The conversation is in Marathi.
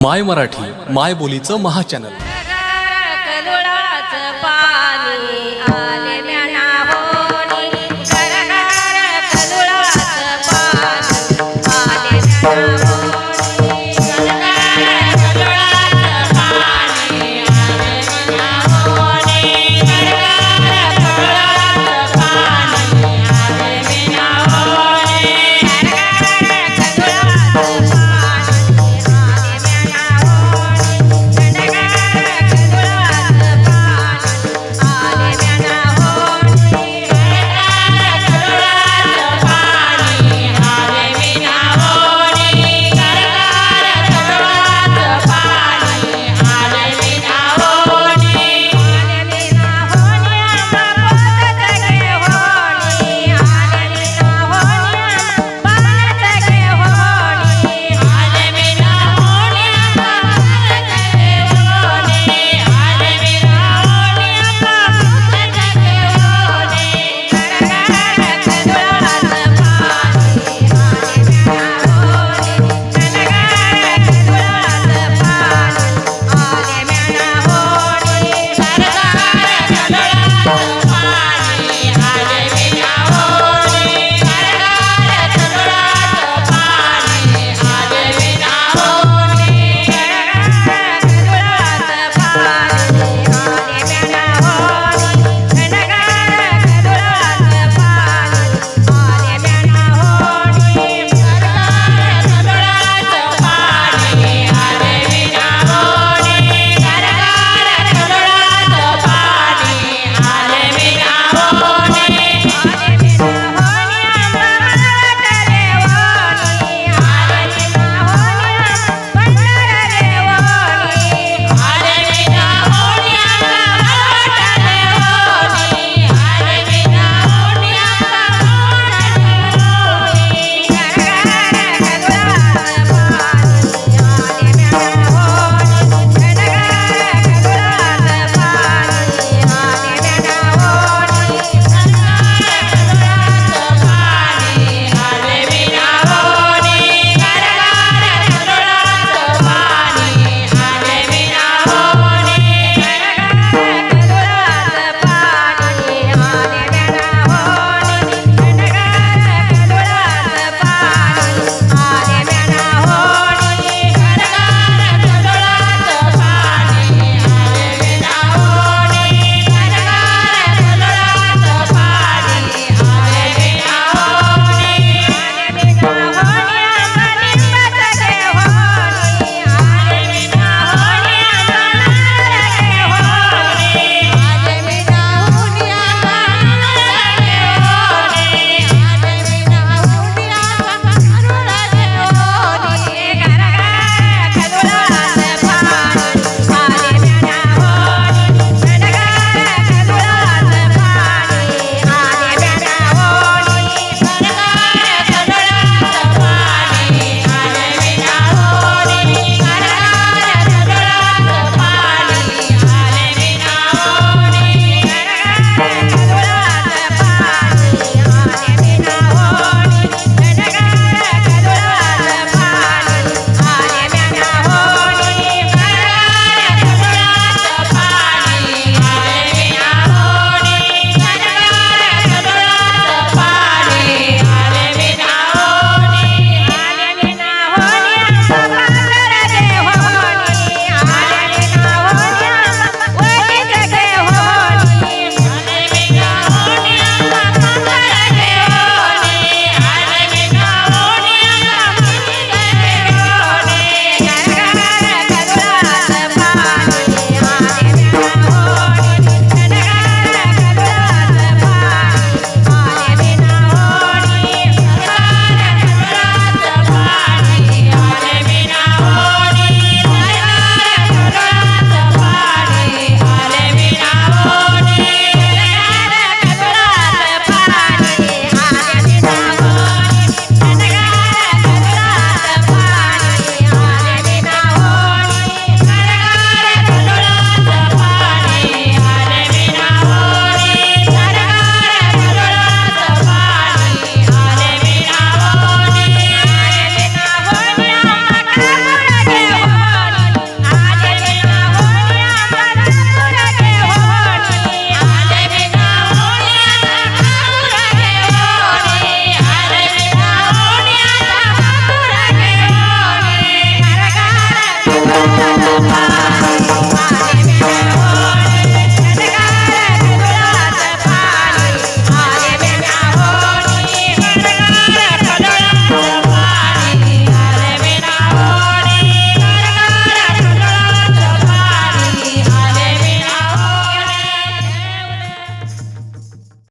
माय मराठी माय बोलीचं महाचॅनल